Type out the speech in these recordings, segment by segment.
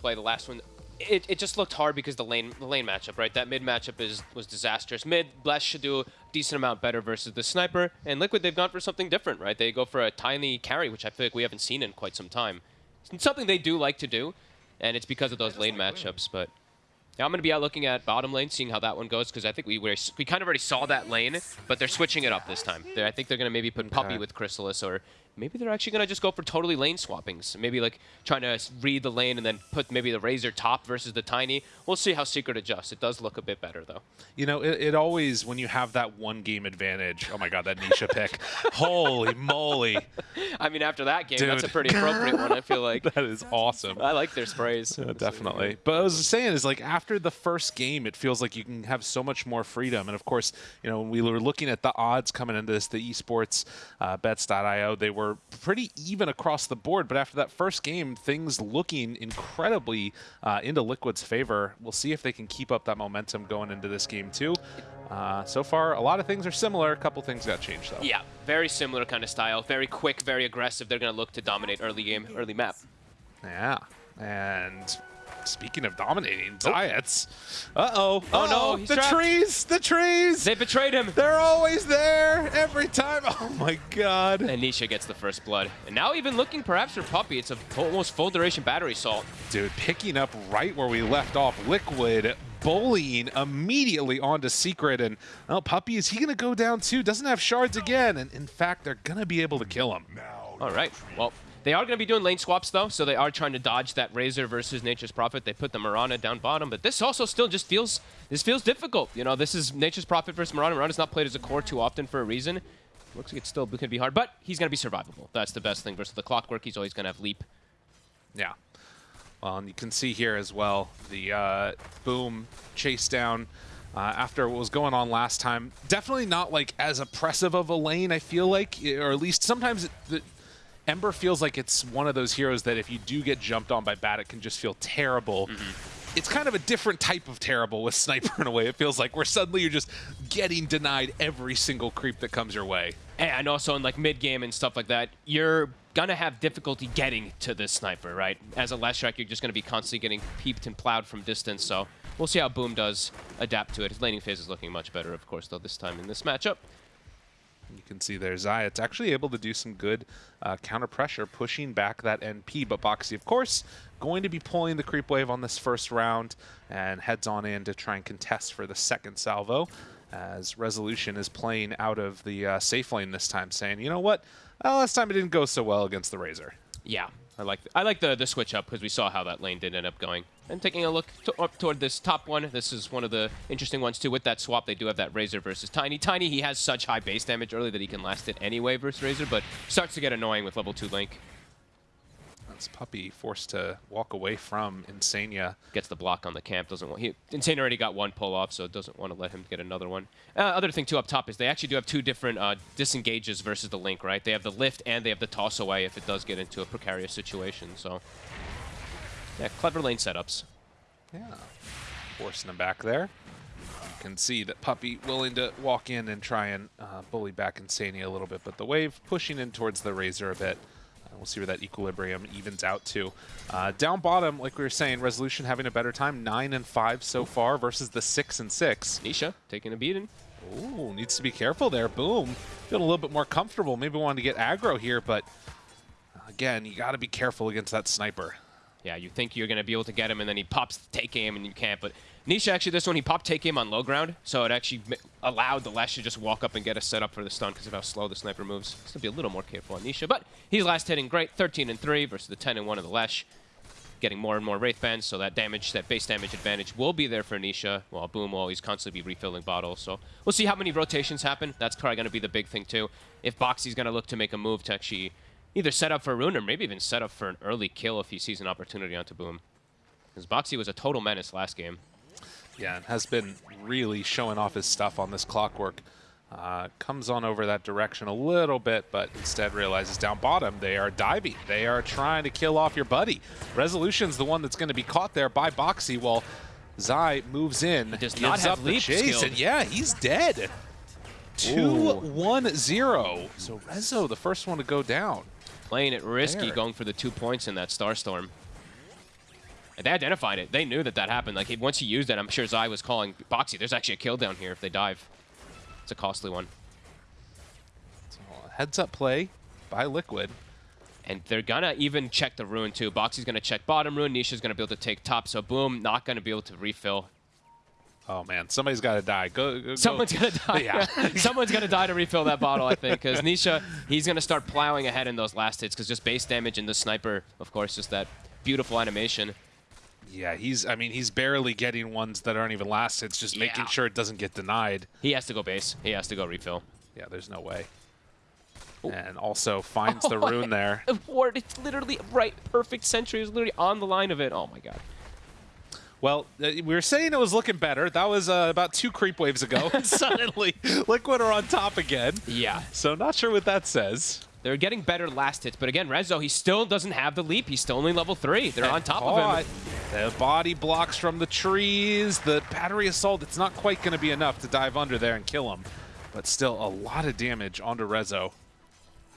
play the last one. It, it just looked hard because the lane the lane matchup, right? That mid matchup is was disastrous. Mid, Bless should do a decent amount better versus the Sniper. And Liquid, they've gone for something different, right? They go for a tiny carry, which I feel like we haven't seen in quite some time. It's something they do like to do, and it's because of those lane matchups. But yeah, I'm going to be out looking at bottom lane, seeing how that one goes, because I think we were, we kind of already saw that lane, but they're switching it up this time. They're, I think they're going to maybe put Okay. Puppey with Crystallis, or maybe they're actually going to just go for totally lane swappings. Maybe like trying to read the lane and then put maybe the Razor top versus the Tiny. We'll see how Secret adjusts. It does look a bit better, though. You know, it, it always when you have that one game advantage. Oh my god, that Nisha pick! Holy moly, I mean, after that game, that's a pretty appropriate one, I feel like. that is awesome. I like their sprays. Yeah, definitely. But I was saying is like after the first game, it feels like you can have so much more freedom. And of course, you know, when we were looking at the odds coming into this, the esports uh, bets.io, they were pretty even across the board. But after that first game, things looking incredibly uh, into Liquid's favor. We'll see if they can keep up that momentum going into this game too. Uh, so far, a lot of things are similar. A couple things got changed though. Yeah, very similar kind of style. Very quick, very aggressive. They're going to look to dominate early game, early map. Yeah. And speaking of dominating, oh. Zayac. Uh-oh. Oh, no, Uh-oh. he's The trapped. trees! The trees! They betrayed him. They're always there every time. Oh my god. And Nisha gets the first blood. And now even looking perhaps for Puppey, it's a full, almost full duration battery assault. Dude, picking up right where we left off, Liquid bullying immediately onto Secret. And, oh, Puppey, is he going to go down too? Doesn't have shards again. And in fact, they're going to be able to kill him. All right, well, they are going to be doing lane swaps though, so they are trying to dodge that Razor versus Nature's Prophet. They put the Mirana down bottom, but this also still just feels, this feels difficult. You know, this is Nature's Prophet versus Mirana. Mirana's not played as a core too often for a reason. Looks like it's still going to be hard, but he's going to be survivable. That's the best thing versus the Clockwork. He's always going to have leap. Yeah. Well, and you can see here as well the uh, boom chase down uh, after what was going on last time. Definitely not like as oppressive of a lane. I feel like, or at least sometimes it, the, Ember feels like it's one of those heroes that if you do get jumped on by Bat, it can just feel terrible. Mm-hmm. It's kind of a different type of terrible with Sniper in a way. It feels like where suddenly you're just getting denied every single creep that comes your way. And also in like mid game and stuff like that, you're gonna have difficulty getting to this sniper, right? As a last strike, you're just gonna be constantly getting peeped and plowed from distance. So we'll see how Boom does adapt to it. His laning phase is looking much better, of course, though this time in this matchup. You can see there Zayac's actually able to do some good uh, counter pressure, pushing back that NP. But Boxi, of course, going to be pulling the creep wave on this first round and heads on in to try and contest for the second salvo. As Resolution is playing out of the uh, safe lane this time, saying, you know what? Well, last time it didn't go so well against the Razor. Yeah, I like I like the the switch up because we saw how that lane did end up going. And taking a look to, up toward this top one, this is one of the interesting ones too. With that swap, they do have that Razor versus Tiny. Tiny, he has such high base damage early that he can last it anyway versus Razor, but starts to get annoying with level two Link. That's Puppey forced to walk away from Insania. Gets the block on the camp. Doesn't want he Insane already got one pull off, so doesn't want to let him get another one. Uh, other thing too up top is they actually do have two different uh, disengages versus the Link, right? They have the lift and they have the toss away if it does get into a precarious situation. So yeah, clever lane setups. Yeah. Forcing them back there. You can see that Puppey willing to walk in and try and uh, bully back Insania a little bit, but the wave pushing in towards the Razor a bit. We'll see where that equilibrium evens out to. Uh, down bottom, like we were saying, Resolution having a better time, 9 and 5 so far versus the 6 and 6. Nisha taking a beating. Ooh, needs to be careful there. Boom. Feeling a little bit more comfortable. Maybe wanted to get aggro here, but again, you got to be careful against that sniper. Yeah, you think you're going to be able to get him, and then he pops take aim, and you can't. But Nisha, actually, this one, he popped take aim on low ground, so it actually allowed the Lesh to just walk up and get a setup for the stun because of how slow the sniper moves. Has to be a little more careful on Nisha, but he's last hitting great, 13 and 3 versus the 10 and 1 of the Lesh. Getting more and more Wraith Bands, so that damage, that base damage advantage will be there for Nisha, while Boom will always constantly be refilling bottles. So we'll see how many rotations happen. That's probably going to be the big thing, too. If Boxi's going to look to make a move to actually either set up for a rune or maybe even set up for an early kill if he sees an opportunity onto Boom. Because Boxi was a total menace last game. Yeah, and has been really showing off his stuff on this clockwork. Uh, comes on over that direction a little bit, but instead realizes down bottom they are diving. They are trying to kill off your buddy. Resolution's the one that's going to be caught there by Boxi while Zai moves in, does not have up leap chase, and yeah, he's dead. 2-1-0. So Rezo, the first one to go down. Playing it risky, There. going for the two points in that Starstorm. They identified it. They knew that that happened. Like, once he used it, I'm sure Zai was calling Boxi. There's actually a kill down here if they dive. It's a costly one. So, heads up play by Liquid. And they're gonna even check the rune too. Boxi's gonna check bottom rune. Nisha's gonna be able to take top. So boom, not gonna be able to refill. Oh man, somebody's got to die. Go, go Someone's gonna die. Yeah. Someone's gonna die to refill that bottle, I think, because Nisha, he's gonna start plowing ahead in those last hits, because just base damage and the sniper, of course, just that beautiful animation. Yeah, he's. I mean, he's barely getting ones that aren't even last hits, just making sure it doesn't get denied. He has to go base. He has to go refill. Yeah, there's no way. And also finds the rune there. Ward, it's literally right, perfect sentry is literally on the line of it. Oh my god. Well, uh, we were saying it was looking better. That was uh, about two creep waves ago, and suddenly Liquid are on top again. Yeah. So not sure what that says. They're getting better last hits, but again, Rezo, he still doesn't have the leap. He's still only level three. They're on top of Caught. him. The body blocks from the trees. The battery assault, it's not quite going to be enough to dive under there and kill him. But still, a lot of damage onto Rezo.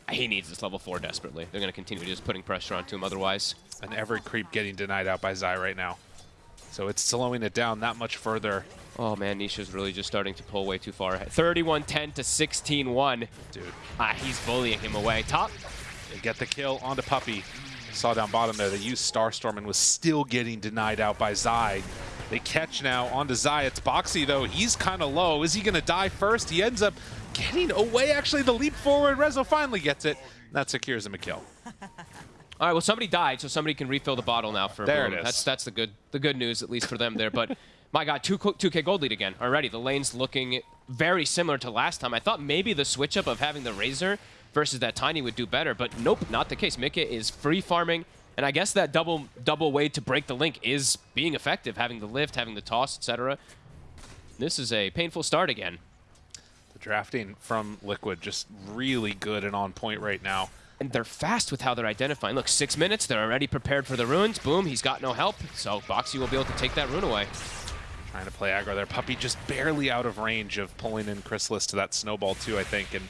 He needs this level four desperately. They're going to continue just putting pressure onto him otherwise. And every creep getting denied out by Zai right now. So it's slowing it down that much further. Oh man, Nisha's really just starting to pull way too far ahead. 31-10 to 16-1. Dude, Ah, he's bullying him away. Top. they get the kill onto Puppey. Saw down bottom there, they used Starstorm and was still getting denied out by Zai. They catch now onto Zai. It's Boxi though. He's kind of low. Is he going to die first? He ends up getting away. Actually, the leap forward. Rezo finally gets it. That secures him a kill. All right, well somebody died, so somebody can refill the bottle now for There Boom. it is. That's that's the good the good news at least for them there. But my God, two two K gold lead again already. The lane's looking very similar to last time. I thought maybe the switch up of having the Razor versus that Tiny would do better, but nope, not the case. Mika is free farming, and I guess that double double way to break the link is being effective, having the lift, having the toss, etc. This is a painful start again. The drafting from Liquid just really good and on point right now. And they're fast with how they're identifying. Look, six minutes, they're already prepared for the runes. Boom, he's got no help. So Boxi will be able to take that rune away. Trying to play aggro there. Puppey just barely out of range of pulling in Crystallis to that snowball too, I think. And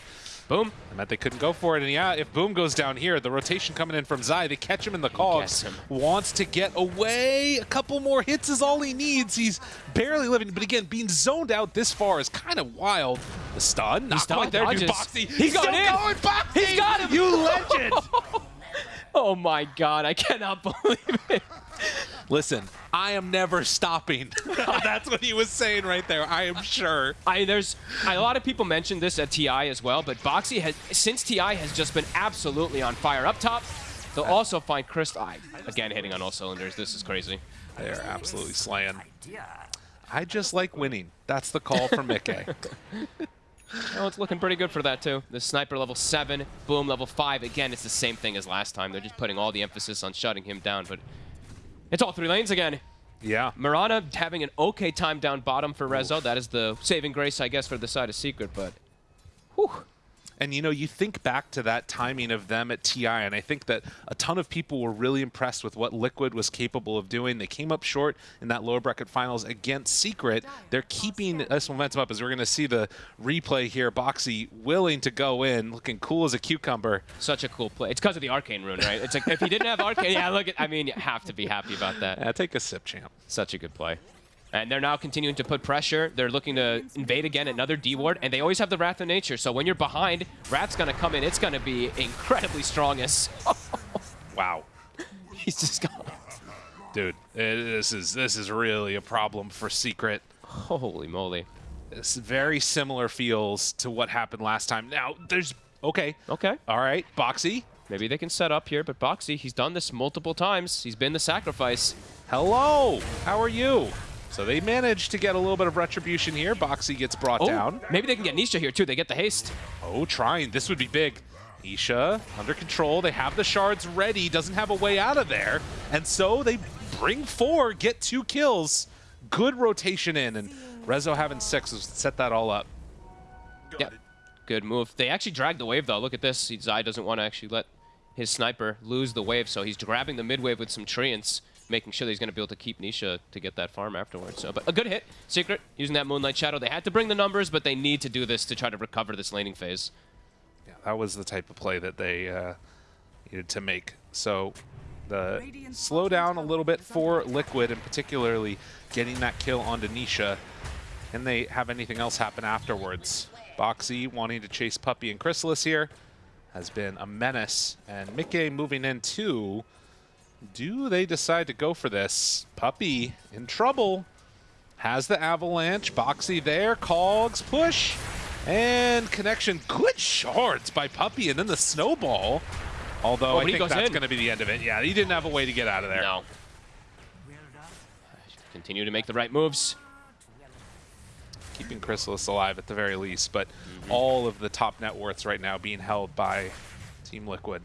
Boom. I meant they couldn't go for it. And yeah, if Boom goes down here, the rotation coming in from Zai, they catch him in the cogs. Wants to get away. A couple more hits is all he needs. He's barely living. But again, being zoned out this far is kind of wild. The stun, not stun quite there, dude. Boxi. He's still going in. going. Boxi. He's got him. You legend. Oh my god, I cannot believe it. Listen, I am never stopping. That's what he was saying right there. I am sure. I there's a lot of people mentioned this at TI as well, but Boxi has since TI has just been absolutely on fire up top. They'll uh, also find Chris I, again hitting on all cylinders. This is crazy. They are absolutely slaying. I just like winning. That's the call from Mickey. Oh, it's looking pretty good for that too. The sniper level seven, boom level five. Again, it's the same thing as last time. They're just putting all the emphasis on shutting him down, but it's all three lanes again. yeah. Mirana having an okay time down bottom for Rezo. That is the saving grace, I guess, for the side of Secret, but whew. And you know, you think back to that timing of them at TI, and I think that a ton of people were really impressed with what Liquid was capable of doing. They came up short in that lower bracket finals against Secret. They're keeping this momentum up as we're going to see the replay here. Boxi willing to go in, looking cool as a cucumber. Such a cool play. It's because of the arcane rune, right? It's like if he didn't have arcane, yeah, look at. I mean, you have to be happy about that. Uh, take a sip, champ. Such a good play. And they're now continuing to put pressure. They're looking to invade again, another D ward, and they always have the Wrath of Nature. So when you're behind, Wrath's gonna come in. It's gonna be incredibly strong as Wow. he's just gone. Dude, eh, this is this is really a problem for Secret. Holy moly. It's very similar feels to what happened last time. Now, there's okay. Okay. All right, Boxi. Maybe they can set up here, but Boxi, he's done this multiple times. He's been the sacrifice. Hello. How are you? So they managed to get a little bit of retribution here. Boxi gets brought Oh, down. maybe they can get Nisha here too. They get the haste. Oh, trying. This would be big. Nisha under control. They have the shards ready. Doesn't have a way out of there. And so they bring four, get two kills. Good rotation in. And Rezo having six has set that all up. Yep. Good move. They actually dragged the wave though. Look at this. Zai doesn't want to actually let his sniper lose the wave, so he's grabbing the mid wave with some treants, making sure that he's going to be able to keep Nisha to get that farm afterwards. So, but a good hit. Secret using that Moonlight Shadow. They had to bring the numbers, but they need to do this to try to recover this laning phase. Yeah, that was the type of play that they uh, needed to make. So the slow down a little bit for Liquid, and particularly getting that kill onto Nisha. Can they have anything else happen afterwards? Boxi wanting to chase Puppey and Crystallis here has been a menace, and Mickey moving in too. Do they decide to go for this? Puppey in trouble. Has the avalanche. Boxi there. Cogs push. And connection. Good shards by Puppey and then the snowball. Although Oh, I think that's going to be the end of it. Yeah, he didn't have a way to get out of there. No. Continue to make the right moves. Keeping Crystallis alive at the very least, but Mm-hmm. all of the top net worths right now being held by Team Liquid.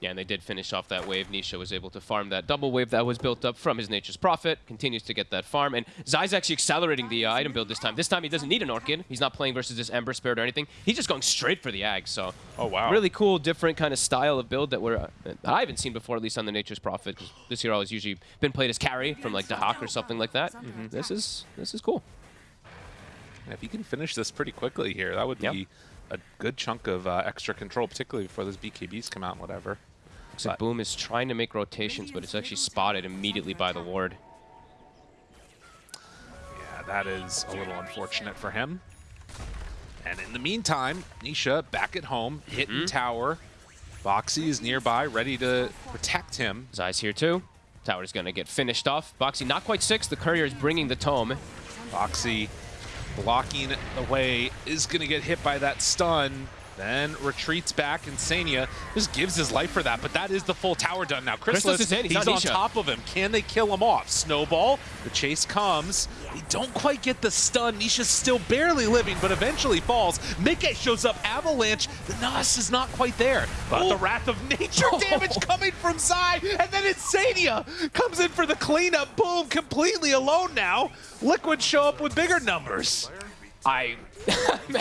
Yeah, and they did finish off that wave. Nisha was able to farm that double wave that was built up from his Nature's Prophet. Continues to get that farm. And Zai's actually accelerating the uh, item build this time. This time he doesn't need an Orchid. He's not playing versus this Ember Spirit or anything. He's just going straight for the Ag. So Oh, wow. really cool, different kind of style of build that we're uh, that I haven't seen before, at least on the Nature's Prophet. 'cause This hero has usually been played as carry from like Dahak or something like that. This is this is cool. And if you can finish this pretty quickly here, that would Yep. be a good chunk of uh, extra control, particularly before those BKBs come out and whatever. Looks like Boom is trying to make rotations, but it's actually spotted immediately by the ward. Yeah, that is a little unfortunate for him. And in the meantime, Nisha back at home, hitting Mm-hmm. tower. Boxi is nearby, ready to protect him. Zai's here too. Tower's gonna get finished off. Boxi not quite six. The courier is bringing the tome. Boxi blocking the way, is going to get hit by that stun. Then retreats back. Insania just gives his life for that, but that is the full tower done now. Crystallis Crystallis, is in, he's he's on on top of him. Can they kill him off? Snowball, the chase comes. They don't quite get the stun. Nisha's still barely living, but eventually falls. Mickey shows up. Avalanche. The Nas is not quite there, but the oh. Wrath of Nature oh. damage coming from Zai, and then Insania comes in for the cleanup. Boom, completely alone now. Liquid show up with bigger numbers. I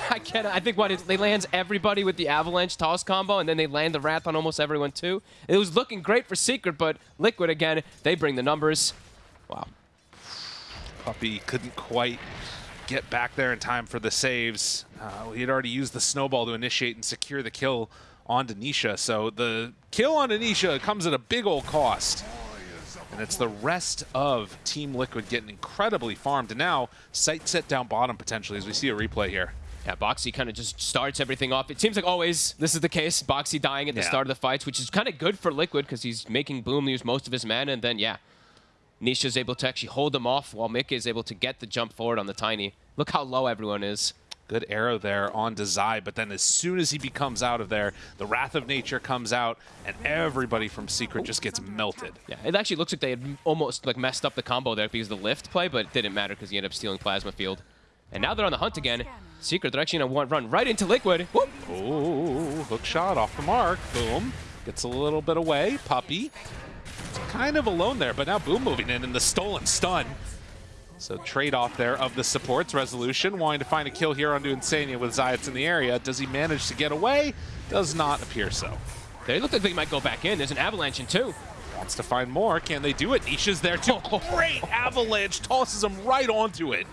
I can't. I think what it, they lands everybody with the avalanche toss combo, and then they land the wrath on almost everyone too. It was looking great for Secret, but Liquid again, they bring the numbers. Wow. Puppey couldn't quite get back there in time for the saves. Uh, he had already used the snowball to initiate and secure the kill on Denisha. So the kill on Denisha comes at a big old cost. And it's the rest of Team Liquid getting incredibly farmed. And now, sight set down bottom potentially as we see a replay here. Yeah, Boxi kind of just starts everything off. It seems like always this is the case. Boxi dying at the Yeah. start of the fights, which is kind of good for Liquid because he's making Boom use most of his mana, and then yeah, Nisha's able to actually hold him off while Mick is able to get the jump forward on the Tiny. Look how low everyone is. Good arrow there on Zai, but then as soon as he becomes out of there, the Wrath of Nature comes out, and everybody from Secret just gets melted. Yeah, it actually looks like they had almost like messed up the combo there because of the lift play, but it didn't matter because he ended up stealing Plasma Field. And now they're on the hunt again. Secret, they're actually going to run right into Liquid. Whoop! Oh, hook shot off the mark. Boom. Gets a little bit away. Puppey. Kind of alone there, but now Boom moving in and the stolen stun. So trade-off there of the supports. Resolution wanting to find a kill here onto Insania with Zayac in the area. Does he manage to get away? Does not appear so. They look like they might go back in. There's an Avalanche in two. Wants to find more. Can they do it? Nisha's there too. Great avalanche. Tosses him right onto it.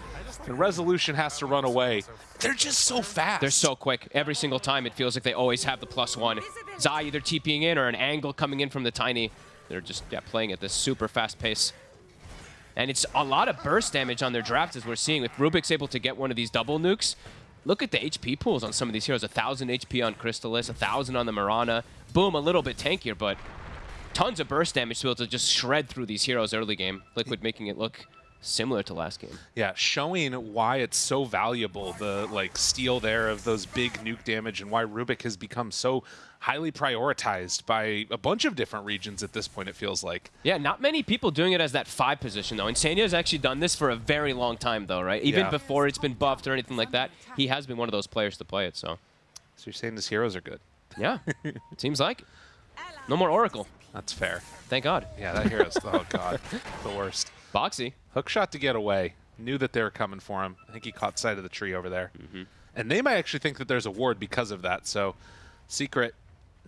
And Resolution has to run away. They're just so fast. They're so quick. Every single time it feels like they always have the plus one. Zai either TPing in or an angle coming in from the Tiny. They're just yeah, playing at this super fast pace. And it's a lot of burst damage on their drafts as we're seeing. If Rubik's able to get one of these double nukes, look at the HP pools on some of these heroes. 1,000 HP on Crystallis, 1,000 on the Mirana. Boom, a little bit tankier, but tons of burst damage to be able to just shred through these heroes early game. Liquid making it look similar to last game. Yeah, showing why it's so valuable, the like steal there of those big nuke damage and why Rubik has become so highly prioritized by a bunch of different regions at this point, it feels like. Yeah, not many people doing it as that five position though. Insania has actually done this for a very long time though, right? Even Yeah. before it's been buffed or anything like that, he has been one of those players to play it. So, So you're saying his heroes are good. yeah, it seems like no more Oracle. That's fair. Thank God. Yeah, that hero's, oh god, the worst. Boxi. Hook shot to get away. Knew that they were coming for him. I think he caught sight of the tree over there. Mm-hmm. And they might actually think that there's a ward because of that. So, Secret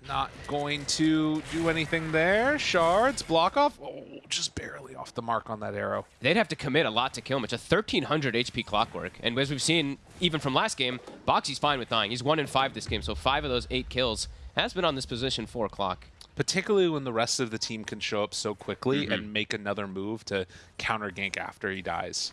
not going to do anything there. Shards, block off. Oh, just barely off the mark on that arrow. They'd have to commit a lot to kill him. It's a 1300 HP clockwork. And as we've seen, even from last game, Boxi's fine with dying. He's one in five this game, so five of those eight kills has been on this position four o'clock. particularly when the rest of the team can show up so quickly mm-hmm. and make another move to counter gank after he dies.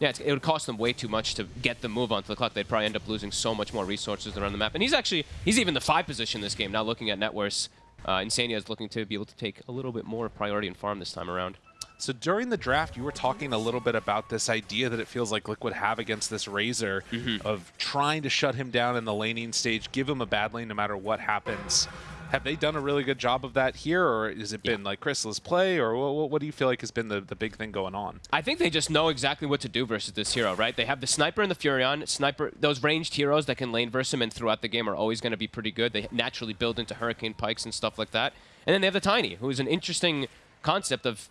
Yeah, it's, it would cost them way too much to get the move onto the clock. They'd probably end up losing so much more resources around the map. And he's actually, he's even the five position this game. Now looking at net worth, uh, Insania is looking to be able to take a little bit more priority and farm this time around. So during the draft, you were talking a little bit about this idea that it feels like Liquid have against this Razor of trying to shut him down in the laning stage, give him a bad lane no matter what happens. Have they done a really good job of that here, or has it been like Crystal's play, or what, what do you feel like has been the, the big thing going on? I think they just know exactly what to do versus this hero, right? They have the Sniper and the Furion. Sniper, those ranged heroes that can lane verse him and throughout the game are always going to be pretty good. They naturally build into Hurricane Pikes and stuff like that. And then they have the Tiny, who is an interesting concept of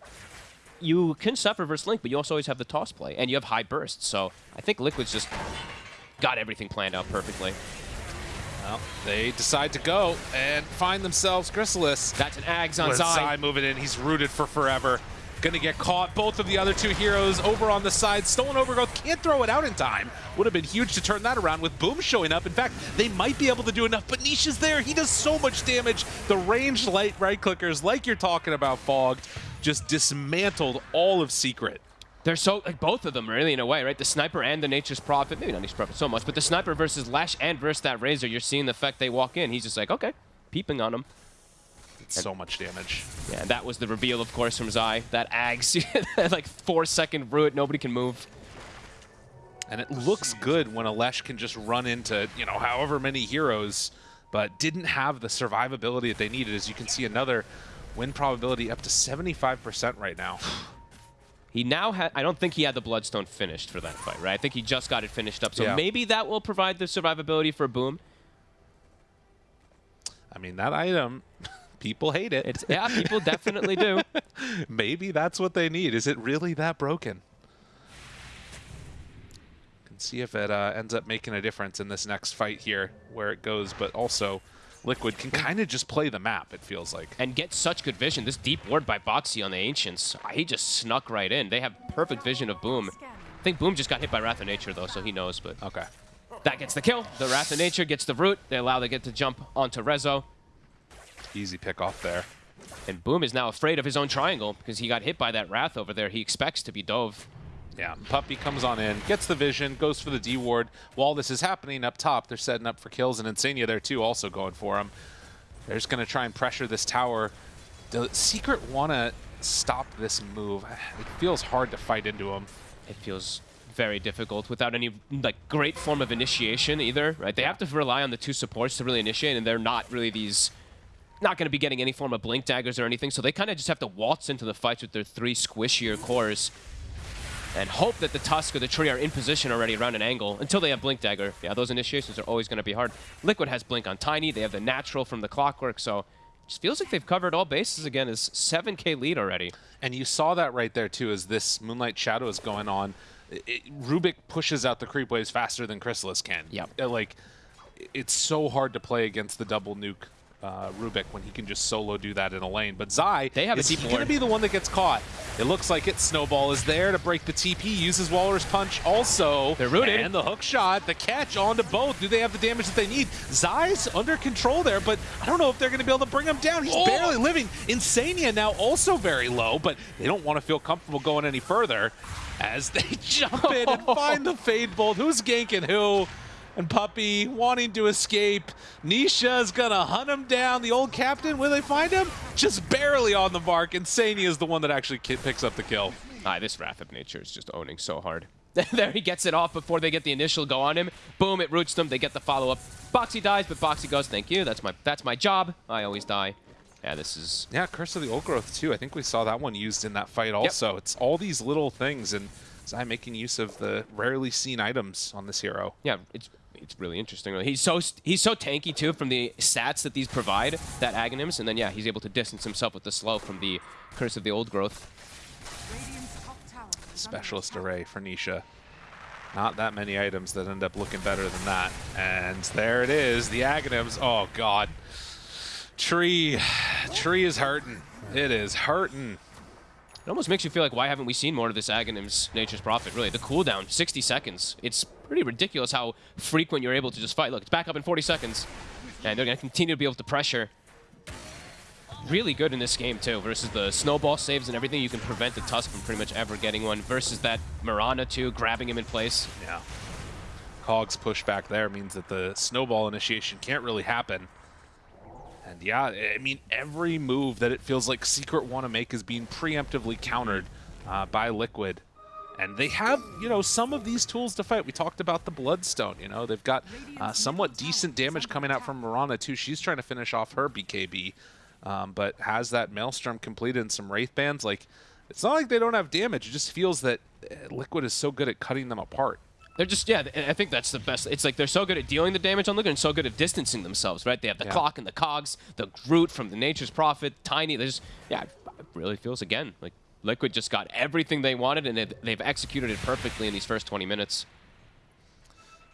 you can suffer versus Link, but you also always have the toss play, and you have high bursts. So I think Liquid's just got everything planned out perfectly. Well, they decide to go and find themselves Crystallis. That's an Ags on Zai. Zai moving in, he's rooted for forever. Gonna get caught. Both of the other two heroes over on the side. Stolen overgrowth can't throw it out in time. Would have been huge to turn that around with Boom showing up. In fact, they might be able to do enough, but Nisha is there. He does so much damage. The ranged light right clickers, like you're talking about, Fogged, just dismantled all of Secret. They're so like both of them really in a way, right? The sniper and the nature's prophet, maybe not nature's prophet so much, but the sniper versus Lesh and versus that razor, you're seeing the effect they walk in. He's just like, okay, peeping on him. It's so much damage. Yeah, and that was the reveal, of course, from Zai. That Ags, like four second root, nobody can move. And it looks good when Alesh can just run into, you know, however many heroes, but didn't have the survivability that they needed. As you can see, another win probability up to 75% right now. He now had, I don't think he had the Bloodstone finished for that fight, right? I think he just got it finished up. So Yeah. maybe that will provide the survivability for Boom. I mean, that item, people hate it. It's Yeah, people definitely do. Maybe that's what they need. Is it really that broken? Can see if it uh, ends up making a difference in this next fight here, where it goes. But also, Liquid can kind of just play the map. It feels like. and get such good vision. This deep ward by Boxi on the Ancients, he just snuck right in. They have perfect vision of Boom. I think Boom just got hit by Wrath of Nature, though, so he knows, but Okay. that gets the kill. The Wrath of Nature gets the root. They allow they get to jump onto Rezo. Easy pick off there. And Boom is now afraid of his own triangle because he got hit by that Wrath over there. He expects to be dove. Yeah, Puppey comes on in, gets the vision, goes for the D ward. While this is happening up top, they're setting up for kills, and Insania there too, also going for him. They're just going to try and pressure this tower. The Secret want to stop this move. It feels hard to fight into him. It feels very difficult without any like great form of initiation either, right? They have to rely on the two supports to really initiate, and they're not really these not going to be getting any form of blink daggers or anything, so they kind of just have to waltz into the fights with their three squishier cores and hope that the Tusk or the tree are in position already around an angle until they have Blink Dagger. Yeah, those initiations are always going to be hard. Liquid has Blink on Tiny. They have the natural from the Clockwork, so it just feels like they've covered all bases again. Is 7k lead already. And you saw that right there too, as this Moonlight Shadow is going on. It, it- Rubik pushes out the creep waves faster than Crystallis can. Yeah. Uh, Like, it's so hard to play against the double nuke uh, Rubik when he can just solo do that in a lane. But Zai They have is deep going to be the one that gets caught. It looks like it. Snowball is there to break the TP. Uses Walrus Punch also. They're rooted. And the hook shot, the catch onto both. Do they have the damage that they need? Zai's under control there, but I don't know if they're going to be able to bring him down. He's Oh. barely living. Insania now also very low, but they don't want to feel comfortable going any further as they jump in and find the Fade Bolt. Who's ganking who? And Puppey wanting to escape. Nisha's gonna hunt him down. The old captain, will they find him? Just barely on the mark. Insania is the one that actually picks up the kill. Ah, this Wrath of Nature is just owning so hard. there he gets it off before they get the initial go on him. Boom, it roots them. They get the follow-up. Boxi dies, but Boxi goes, thank you. That's my that's my job. I always die. Yeah, this is... Yeah, Curse of the Old Growth too. I think we saw that one used in that fight also. It's all these little things and Zai making use of the rarely seen items on this hero. Yeah, it's it's really interesting. He's so he's so tanky too from the stats that these provide, that Aghanim's, and then yeah, he's able to distance himself with the slow from the Curse of the Old Growth. Specialist array for Nisha. Not that many items that end up looking better than that. And there it is, the Aghanims. Oh, God. Tree. Tree is hurting. It is hurting. It almost makes you feel like why haven't we seen more of this Aghanim's Nature's Prophet? Really, the cooldown, 60 seconds. It's pretty ridiculous how frequent you're able to just fight. Look, it's back up in 40 seconds, and they're going to continue to be able to pressure. really good in this game too versus the snowball saves and everything. You can prevent the Tusk from pretty much ever getting one versus that Mirana too, grabbing him in place. Yeah. Cog's push back there means that the snowball initiation can't really happen. And yeah, I mean, every move that it feels like Secret want to make is being preemptively countered uh, by Liquid. And they have, you know, some of these tools to fight. We talked about the Bloodstone, you know. They've got uh, somewhat decent damage coming out from Mirana, too. She's trying to finish off her BKB, um, but has that Maelstrom completed in some Wraith Bands. Like, it's not like they don't have damage. It just feels that uh, Liquid is so good at cutting them apart. They're just, yeah, I think that's the best. It's like they're so good at dealing the damage on Liquid and so good at distancing themselves, right? They have the Yeah. clock and the cogs, the Groot from the Nature's Prophet, Tiny. There's, yeah, it really feels, again, like Liquid just got everything they wanted and they've, they've executed it perfectly in these first 20 minutes.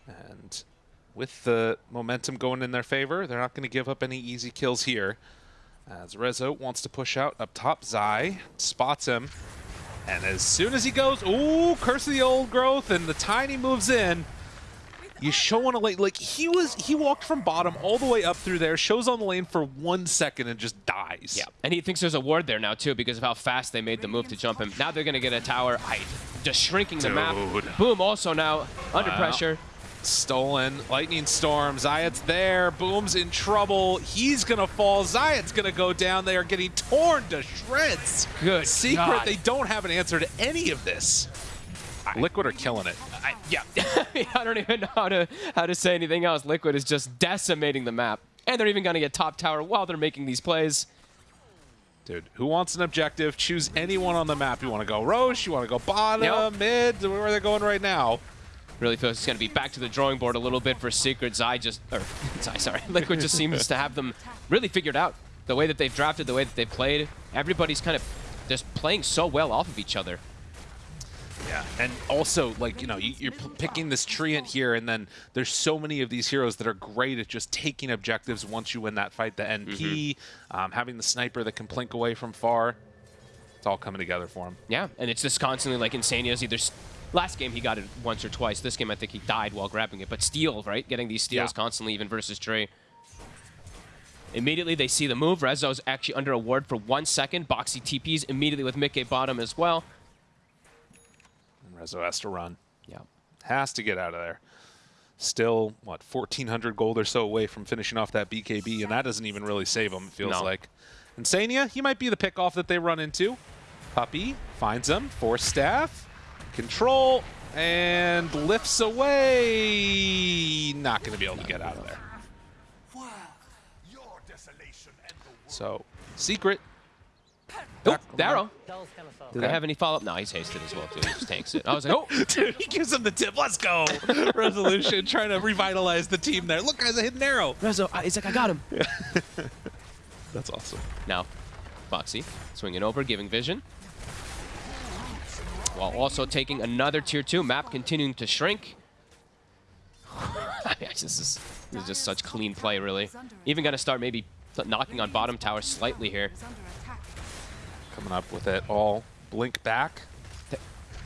And with the momentum going in their favor, they're not going to give up any easy kills here. As Rezo wants to push out up top, Zai spots him. And as soon as he goes, ooh, curse of the old growth, and the tiny moves in. You show on a lane, like he was, he walked from bottom all the way up through there, shows on the lane for one second and just dies. Yeah, and he thinks there's a ward there now too because of how fast they made the move to jump him. Now they're gonna get a tower, I, just shrinking the map. Boom, also now under Wow. pressure. Stolen. Lightning Storm. Zayac's there. Boom's in trouble. He's going to fall. Zayac's going to go down. They are getting torn to shreds. Good Secret, God. they don't have an answer to any of this. Liquid are killing it. I, yeah, I don't even know how to how to say anything else. Liquid is just decimating the map, and they're even gonna get top tower while they're making these plays. Dude, who wants an objective? Choose anyone on the map. You want to go Rosh? You want to go bottom, Yep. mid? Where are they going right now? Really feels it's gonna be back to the drawing board a little bit for Secret. Zai just, or Zai, sorry, Liquid just seems to have them really figured out. The way that they've drafted, the way that they've played, everybody's kind of just playing so well off of each other. Yeah, and also, like, you know, you- you're p- picking this treant here, and then there's so many of these heroes that are great at just taking objectives once you win that fight. The NP, um, having the sniper that can plink away from far. It's all coming together for him. Yeah, and it's just constantly like Insania's either. Last game he got it once or twice. This game I think he died while grabbing it. But steal, right? Getting these steals Yeah. constantly, even versus Trey. Immediately they see the move. Rezo's actually under a ward for one second. Boxi TPs immediately with Mickey bottom as well. And Rezo has to run. Yeah. Has to get out of there. Still, what, 1,400 gold or so away from finishing off that BKB, and that doesn't even really save him, it feels No. like. Insania, he might be the pickoff that they run into. Puppey finds him, force staff, control, and lifts away. Not going to be able to get out of there. So, secret. Oh, Darrow. That was kind of soft. Do they have any follow-up? No, he's hasted as well, too. He just tanks it. I was like, oh! Dude, he gives him the tip. Let's go. Resolution, trying to revitalize the team there. Look, guys, a hidden arrow. Rezo, he's like, I got him. That's awesome. Now, Boxi swinging over, giving vision. While also taking another tier 2 map, continuing to shrink. this, is, this is just such clean play, really. Even going to start maybe knocking on bottom tower slightly here. Coming up with it all. Blink back.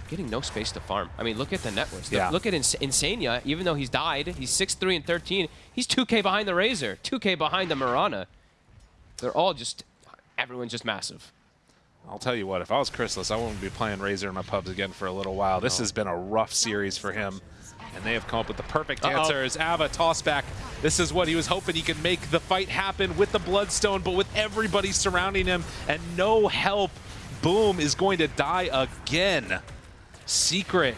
Getting no space to farm. I mean, look at the networks. Yeah. Look at Ins Insania. Even though he's died, he's 6-3 and 13. He's 2k behind the Razor, 2k behind the Mirana. They're all just, everyone's just massive. I'll tell you what, if I was Crystallis, I wouldn't be playing Razor in my pubs again for a little while. This has been a rough series for him. And they have come up with the perfect Uh-oh. answer as Ava tossback. This is what he was hoping he could make the fight happen with the Bloodstone, but with everybody surrounding him and no help, Boom is going to die again. Secret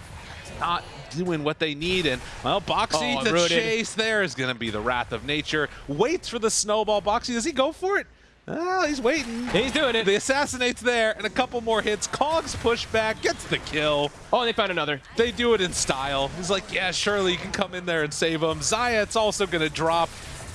not doing what they need, and well, Boxi, Oh, the rooted. chase there is going to be the wrath of nature. Waits for the snowball. Boxi, does he go for it? Oh, he's waiting. He's doing it. The assassinate's there, and a couple more hits. Cogs push back, gets the kill. Oh, they found another. They do it in style. He's like, yeah, surely you can come in there and save him. Zayac's also going to drop.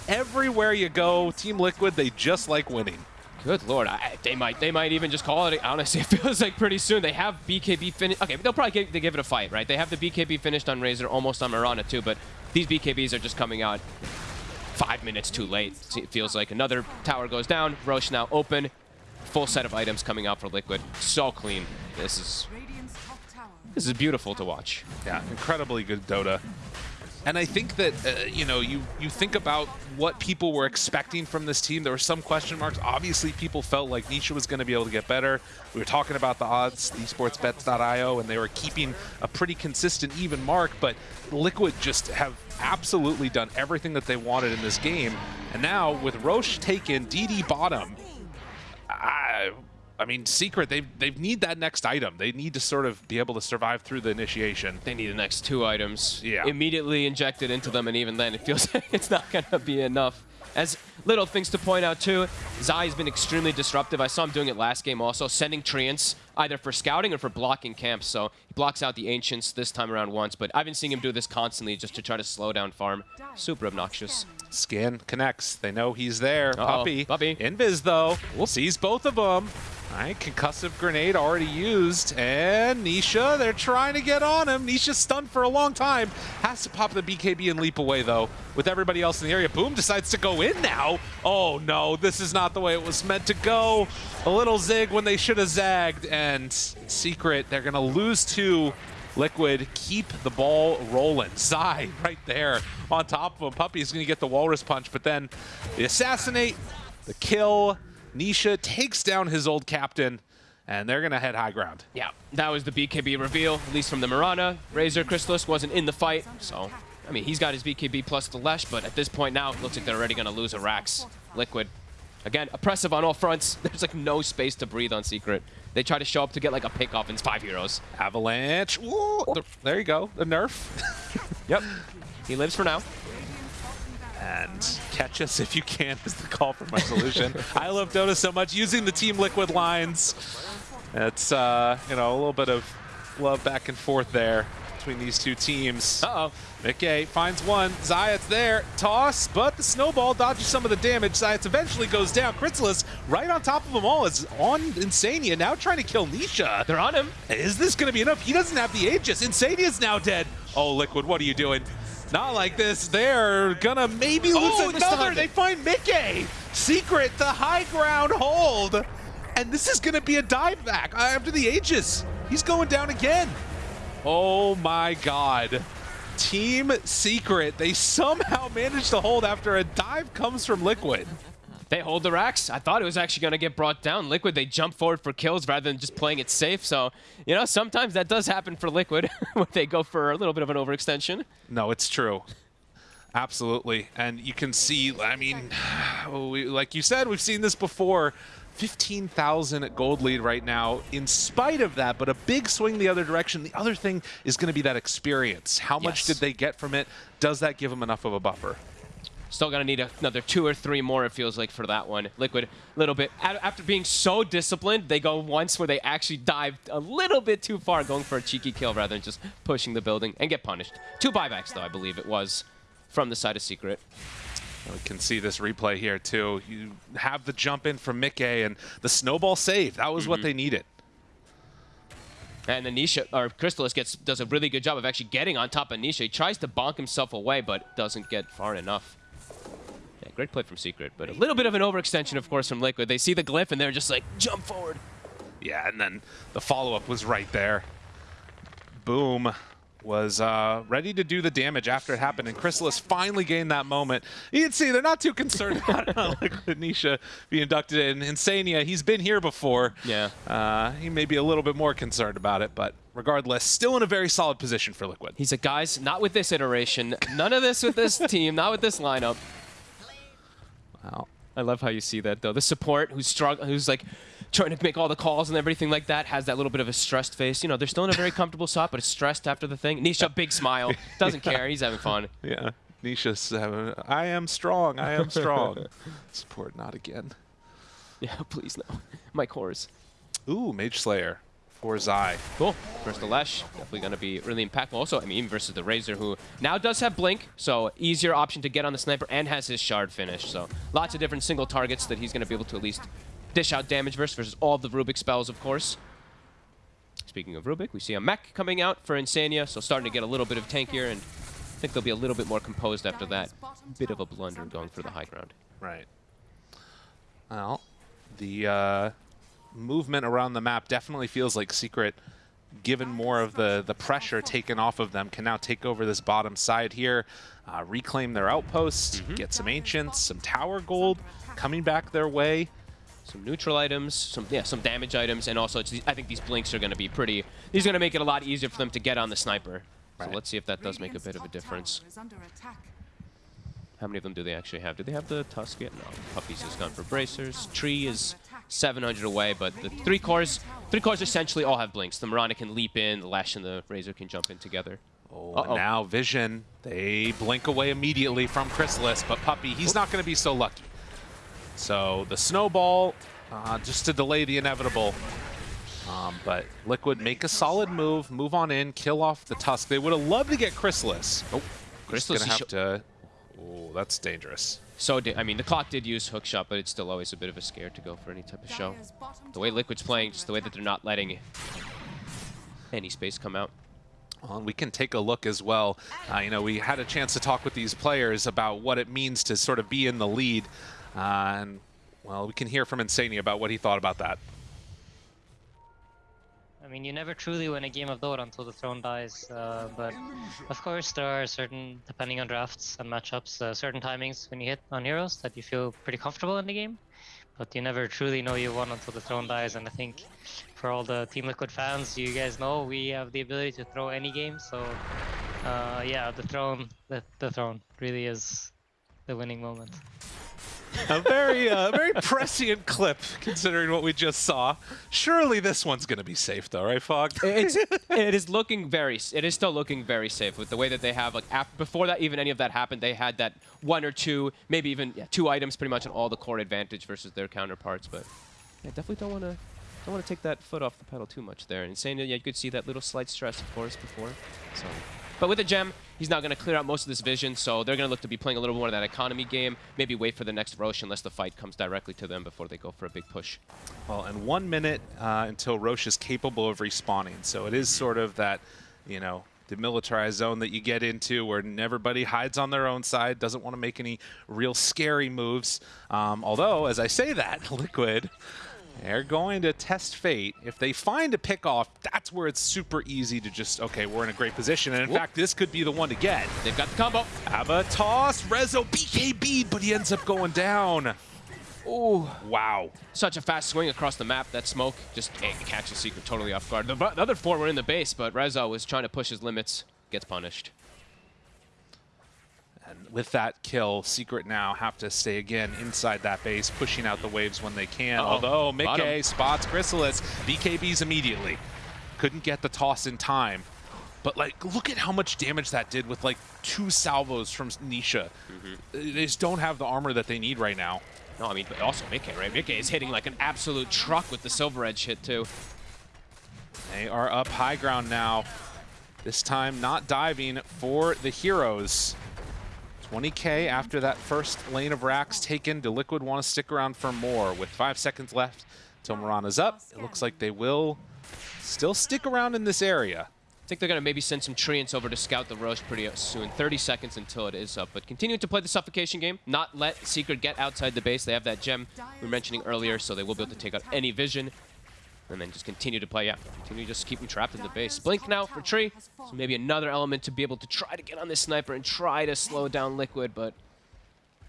Everywhere you go, Team Liquid, they just like winning. Good lord, I, they might they might even just call it. Honestly, it feels like pretty soon they have BKB finished. Okay, they'll probably give, they give it a fight, right? They have the BKB finished on Razor, almost on Mirana too, but these BKBs are just coming out five minutes too late. It feels like another tower goes down. Rosh now open. Full set of items coming out for Liquid. So clean. This is this is beautiful to watch. Yeah, incredibly good Dota. And I think that, uh, you know, you, you think about what people were expecting from this team. There were some question marks. Obviously, people felt like Nisha was going to be able to get better. We were talking about the odds, esportsbets.io, and they were keeping a pretty consistent, even mark. But Liquid just have absolutely done everything that they wanted in this game. And now, with Rosh taken, DD bottom, I, I mean, Secret, they they need that next item. They need to sort of be able to survive through the initiation. They need the next two items Yeah. immediately injected into them, and even then, it feels like it's not going to be enough. As little things to point out too, Zai has been extremely disruptive. I saw him doing it last game also, sending Treants either for scouting or for blocking camps. So he blocks out the Ancients this time around once, but I've been seeing him do this constantly just to try to slow down farm. Super obnoxious. Skin connects. They know he's there. Uh-oh, Puppey. Puppey. Invis, though. Sees both of them. All right, concussive grenade already used. And Nisha, they're trying to get on him. Nisha's stunned for a long time. Has to pop the BKB and leap away, though. With everybody else in the area, Boom decides to go in now. Oh, no, this is not the way it was meant to go. A little zig when they should have zagged. And Secret, they're going to lose two. Liquid, keep the ball rolling. Zai right there on top of him. Puppey's going to get the Walrus Punch, but then the assassinate, the kill. Nisha takes down his old captain, and they're going to head high ground. Yeah, that was the BKB reveal, at least from the Mirana. Razor Crystallis wasn't in the fight, so, I mean, he's got his BKB plus the Lesh, but at this point now, it looks like they're already going to lose a Rax. Liquid. Again, oppressive on all fronts. There's like no space to breathe on Secret. They try to show up to get like a pick off, and it's five heroes. Avalanche. Ooh, the- there you go. The nerf. Yep. He lives for now. And catch us if you can is the call for my solution. I love Dota so much. Using the Team Liquid lines. It's, uh, you know, a little bit of love back and forth there between these two teams. Uh-oh. Mickey finds one. Zayac's there. Toss, but the snowball dodges some of the damage. Zayac's eventually goes down. Crystallis right on top of them all is on Insania, now trying to kill Nisha. They're on him. Is this going to be enough? He doesn't have the Aegis. Insania's now dead. Oh, Liquid, what are you doing? Not like this. They're gonna maybe lose Oh, another. They find Mickey. Secret, the high ground hold. And this is gonna be a dive back uh, after the Aegis. He's going down again. Oh my god. Team Secret, they somehow managed to hold after a dive comes from Liquid. They hold the racks. I thought it was actually going to get brought down. Liquid, they jump forward for kills rather than just playing it safe. So, you know, sometimes that does happen for Liquid when they go for a little bit of an overextension. No, it's true. Absolutely. And you can see, I mean, we, like you said, we've seen this before. 15,000 gold lead right now in spite of that, but a big swing the other direction. The other thing is going to be that experience. How much Yes. did they get from it? Does that give them enough of a buffer? Still going to need another two or three more, it feels like, for that one. Liquid, a little bit. After being so disciplined, they go once where they actually dive a little bit too far, going for a cheeky kill rather than just pushing the building and get punished. Two buybacks, though, I believe it was, from the side of Secret. We can see this replay here too. You have the jump in from Mickey and the snowball save. That was what mm-hmm. they needed. And then Nisha, or Crystallis gets does a really good job of actually getting on top of Nisha. He tries to bonk himself away, but doesn't get far enough. Yeah, great play from Secret, but a little bit of an overextension, of course, from Liquid. They see the glyph and they're just like, jump forward. Yeah, and then the follow-up was right there. Boom was uh, ready to do the damage after it happened, and Crystallis finally gained that moment. You can see they're not too concerned about Liquid Nisha being inducted in. Insania, he's been here before. Yeah. Uh, he may be a little bit more concerned about it, but regardless, still in a very solid position for Liquid. He's like, guys, not with this iteration. None of this with this team, not with this lineup. Wow. I love how you see that, though. The support who's strugg- who's like trying to make all the calls and everything like that has that little bit of a stressed face. You know, they're still in a very comfortable spot, but it's stressed after the thing. Nisha, big smile. Doesn't care. He's having fun. Yeah. Nisha's, uh, I am strong, I am strong. Support not again. Yeah, please no. My cores. Ooh, Mage Slayer for Zai. Cool. Versus the Lesh, definitely going to be really impactful. Also, I mean, versus the Razor, who now does have Blink, so easier option to get on the Sniper and has his Shard finish. So lots of different single targets that he's going to be able to at least dish out damage versus, versus all of the Rubik spells, of course. Speaking of Rubik, we see a mech coming out for Insania, so starting to get a little bit of tankier, and I think they'll be a little bit more composed after that bit of a blunder going for the high ground. Right. Well, the uh, movement around the map definitely feels like Secret given more of the, the pressure taken off of them, can now take over this bottom side here, uh, reclaim their outposts, get some Ancients, some Tower Gold coming back their way. Some neutral items, some yeah, some damage items, and also it's, I think these blinks are going to be pretty. These are going to make it a lot easier for them to get on the sniper. So let's see if that does make a bit of a difference. How many of them do they actually have? Do they have the Tusk yet? No. Puppey's has gone for bracers. Tree is 700 away, but the three cores, three cores essentially all have blinks. The Mirana can leap in, the Lesh and the Razor can jump in together. Oh, Uh-oh. now Vision, they blink away immediately from Crystallis, but Puppey, he's not going to be so lucky. So the Snowball, uh, just to delay the inevitable. Um, but Liquid make a solid move, move on in, kill off the Tusk. They would have loved to get Crystallis. Oh, Crystallis going to have to... Oh, that's dangerous. So, di- I mean, the clock did use hook shot, but it's still always a bit of a scare to go for any type of show. The way Liquid's playing, just the way that they're not letting any space come out. Well, and we can take a look as well. Uh, you know, we had a chance to talk with these players about what it means to sort of be in the lead. Uh, and, well, we can hear from Insania about what he thought about that. I mean, you never truly win a game of Dota until the throne dies. Uh, but of course, there are certain, depending on drafts and matchups, uh, certain timings when you hit on heroes that you feel pretty comfortable in the game. But you never truly know you won until the throne dies. And I think for all the Team Liquid fans, you guys know we have the ability to throw any game. So uh, yeah, the throne, the, the throne really is the winning moment. A very, uh, very prescient clip, considering what we just saw. Surely this one's going to be safe, though, right, Fog? It's, it is looking very, it is still looking very safe with the way that they have, like, after, before that even any of that happened, they had that one or two, maybe even yeah, two items pretty much on all the core advantage versus their counterparts, but yeah, definitely don't want to don't want to take that foot off the pedal too much there. And saying yeah, you could see that little slight stress, of course, before. So, but with a gem, he's now going to clear out most of this vision, so they're going to look to be playing a little more of that economy game. Maybe wait for the next Rosh unless the fight comes directly to them before they go for a big push. Well, and one minute uh, until Rosh is capable of respawning. So it is sort of that, you know, demilitarized zone that you get into where everybody hides on their own side, doesn't want to make any real scary moves. Um, although, as I say that, Liquid, they're going to test fate. If they find a pick off, that's where it's super easy to just, okay, we're in a great position. And in Whoop. fact, this could be the one to get. They've got the combo. Abba toss, Rezo BKB, but he ends up going down. Ooh. Wow. Such a fast swing across the map. That smoke just catches Secret totally off guard. The, the other four were in the base, but Rezo was trying to push his limits. Gets punished. And with that kill, Secret now have to stay again inside that base, pushing out the waves when they can. Uh-oh. Although Bottom. Mickey spots Crystallis, BKBs immediately. Couldn't get the toss in time. But like, look at how much damage that did with like two salvos from Nisha. Mm-hmm. They just don't have the armor that they need right now. No, I mean, but also Mickey, right? Mickey is hitting like an absolute truck with the Silver Edge hit, too. They are up high ground now. This time not diving for the heroes. 20k after that first lane of racks taken. Do Liquid want to stick around for more? With five seconds left till Mirana's up, it looks like they will still stick around in this area. I think they're going to maybe send some Treants over to scout the Rosh pretty soon. 30 seconds until it is up. But continue to play the suffocation game. Not let Secret get outside the base. They have that gem we were mentioning earlier, so they will be able to take out any vision. And then just continue to play, yeah. Continue to just keep them trapped in the base. Blink now for Tree. So maybe another element to be able to try to get on this sniper and try to slow down Liquid. But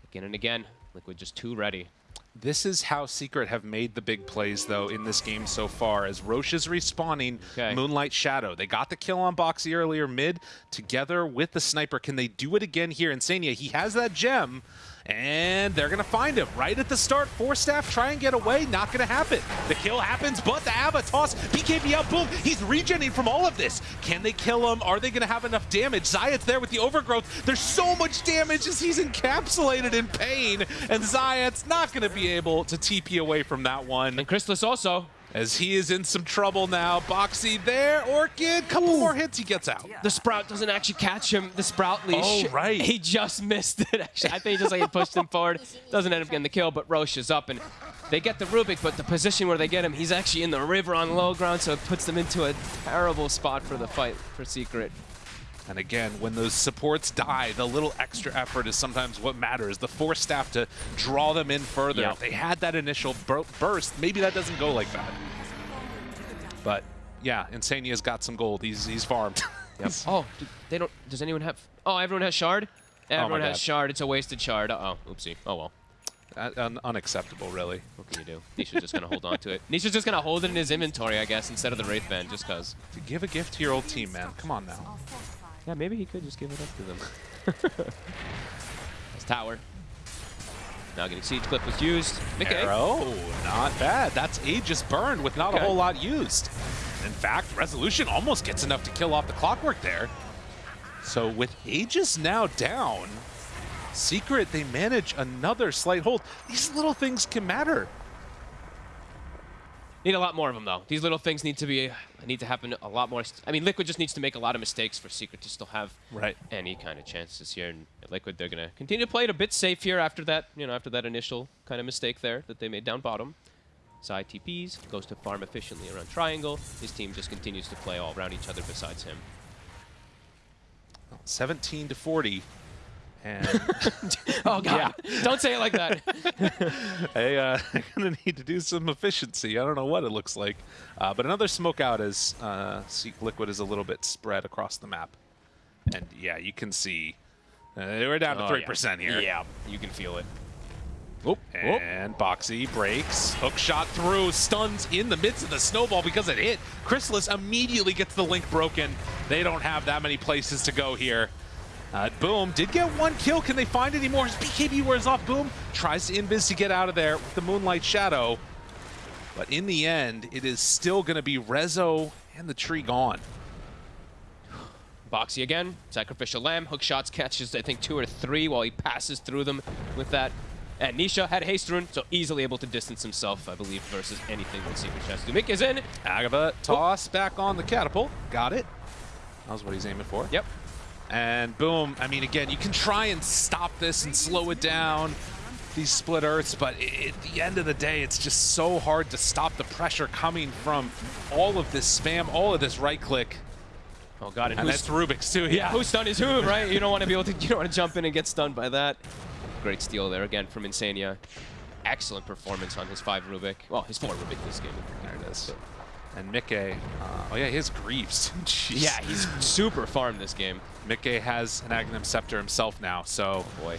again and again, Liquid just too ready. This is how Secret have made the big plays, though, in this game so far, as Rosh is respawning Okay. Moonlight Shadow. They got the kill on Boxi earlier mid, together with the sniper. Can they do it again here? Insania, he has that gem, and they're going to find him right at the start. Four staff try and get away, not going to happen. The kill happens, but the Ava toss, BKB out, boom. He's regenerating from all of this. Can they kill him? Are they going to have enough damage? Zayac's there with the overgrowth. There's so much damage as he's encapsulated in pain, and Zayac's not going to be able to TP away from that one. And Chrysalis also. As he is in some trouble now. Boxi there, Orchid, couple more hits, he gets out. The Sprout doesn't actually catch him. The Sprout leash. Oh, right. He just missed it, actually. I think he just like he pushed him forward. Doesn't end up getting the kill, but Rosh is up. And they get the Rubik, but the position where they get him, he's actually in the river on low ground, so it puts them into a terrible spot for the fight for Secret. And again, when those supports die, the little extra effort is sometimes what matters. The force staff to draw them in further. Yeah. If they had that initial bur- burst, maybe that doesn't go like that. But yeah, Insania's got some gold. He's he's farmed. Yep. oh, do they don't. Does anyone have? Oh, everyone has shard. Everyone has God. shard. It's a wasted shard. Uh oh. Oopsie. Oh well. Uh, un- unacceptable, really. What can you do? Nisha's just gonna hold on to it. Nisha's just gonna hold it in his inventory, I guess, instead of the Wraith Band, just cause. To give a gift to your old team, man. Come on now. Yeah, maybe he could just give it up to them. His tower. Now getting siege clip was used. Mickey. Arrow, not bad. That's Aegis burned with not Okay. a whole lot used. In fact, Resolution almost gets enough to kill off the clockwork there. So with Aegis now down, Secret, they manage another slight hold. These little things can matter. Need a lot more of them though. These little things need to be need to happen a lot more. I mean, Liquid just needs to make a lot of mistakes for Secret to still have Right. any kind of chances here. And Liquid, they're gonna continue to play it a bit safe here after that. You know, after that initial kind of mistake there that they made down bottom. Side TPs goes to farm efficiently around triangle. His team just continues to play all around each other besides him. 17 to 40. And Oh god! Don't say it like that. I, uh, I'm going to need to do some efficiency. I don't know what it looks like. Uh, but another smoke out as uh, Seek Liquid is a little bit spread across the map. And yeah, you can see uh, we're down to Oh, 3% yeah. here. Yeah, you can feel it. Oop, and Boxi breaks. Hook shot through, stuns in the midst of the snowball because it hit. Crystallis immediately gets the link broken. They don't have that many places to go here. Uh, Boom did get one kill. Can they find any more? As BKB wears off, Boom tries to invis to get out of there with the Moonlight Shadow. But in the end, it is still going to be Rezo and the tree gone. Boxi again, sacrificial lamb, hook shots catches I think two or three while he passes through them with that. And Nisha had haste rune, so easily able to distance himself, I believe, versus anything that Secret Chest do. Mick is in. Agava toss back on the catapult. Got it. That was what he's aiming for. Yep. And boom, I mean, again, you can try and stop this and slow it down, these split earths, but i at the end of the day, it's just so hard to stop the pressure coming from all of this spam, all of this right click. Oh god, and, And that's Rubik's too, yeah, yeah. who stunned his who, right? You don't want to be able to, you don't want to jump in and get stunned by that. Great steal there again from Insania. Excellent performance on his five Rubik. Well, his four Rubik this game. There it is. And Mikke, uh, oh yeah, his Greaves. Yeah, he's super farmed this game. Mikke has an Aghanim Scepter himself now, so Boy.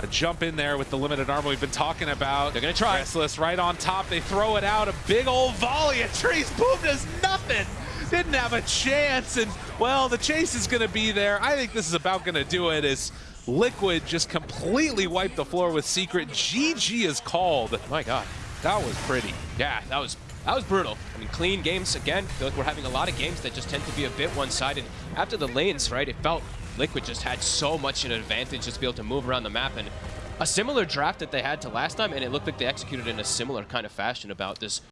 a jump in there with the limited armor we've been talking about. They're gonna try. Restless right on top. They throw it out. A big old volley. And Trees. Boom does nothing. Didn't have a chance. And, well, the chase is going to be there. I think this is about going to do it as Liquid just completely wiped the floor with Secret. GG is called. My god. That was pretty. Yeah, that was that was brutal. I mean, clean games again. Feel like we're having a lot of games that just tend to be a bit one-sided. After the lanes, right, it felt Liquid just had so much an advantage just to be able to move around the map and a similar draft that they had to last time, and it looked like they executed in a similar kind of fashion about this